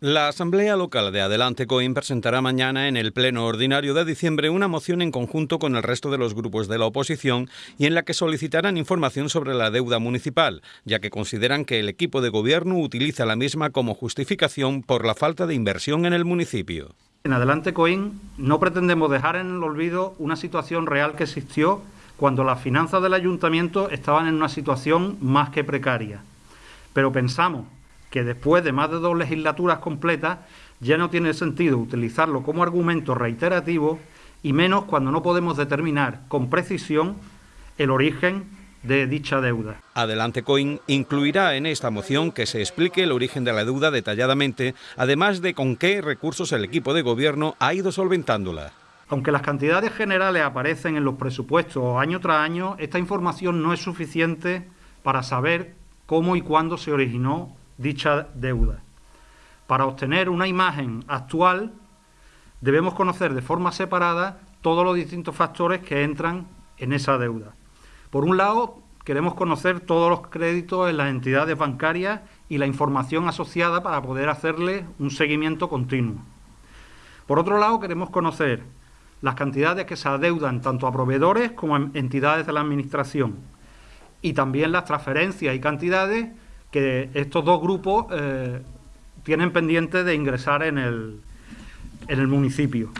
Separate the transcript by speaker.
Speaker 1: La Asamblea Local de Adelante Coim presentará mañana en el Pleno Ordinario de diciembre una moción en conjunto con el resto de los grupos de la oposición y en la que solicitarán información sobre la deuda municipal, ya que consideran que el equipo de gobierno utiliza la misma como justificación por la falta de inversión en el municipio.
Speaker 2: En Adelante Coim no pretendemos dejar en el olvido una situación real que existió cuando las finanzas del ayuntamiento estaban en una situación más que precaria. Pero pensamos que después de más de dos legislaturas completas ya no tiene sentido utilizarlo como argumento reiterativo y menos cuando no podemos determinar con precisión el origen de dicha deuda.
Speaker 1: Adelante Coin incluirá en esta moción que se explique el origen de la deuda detalladamente, además de con qué recursos el equipo de gobierno ha ido solventándola.
Speaker 2: Aunque las cantidades generales aparecen en los presupuestos año tras año, esta información no es suficiente para saber cómo y cuándo se originó dicha deuda. Para obtener una imagen actual debemos conocer de forma separada todos los distintos factores que entran en esa deuda. Por un lado, queremos conocer todos los créditos en las entidades bancarias y la información asociada para poder hacerle un seguimiento continuo. Por otro lado, queremos conocer las cantidades que se adeudan tanto a proveedores como a entidades de la Administración y también las transferencias y cantidades que estos dos grupos eh, tienen pendiente de ingresar en el, en el municipio.